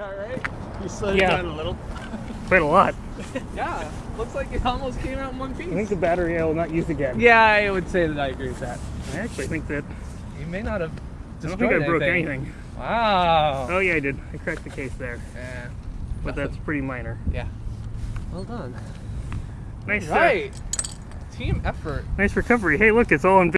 All right. You slowed yeah. it down a little. Quite a lot. yeah. Looks like it almost came out in one piece. I think the battery I will not use again. Yeah, I would say that I agree with that. I actually think that... You may not have I don't think I anything. broke anything. Wow. Oh, yeah, I did. I cracked the case there. Yeah. But Nothing. that's pretty minor. Yeah. Well done. Nice. Uh, all right. Uh, Team effort. Nice recovery. Hey, look, it's all in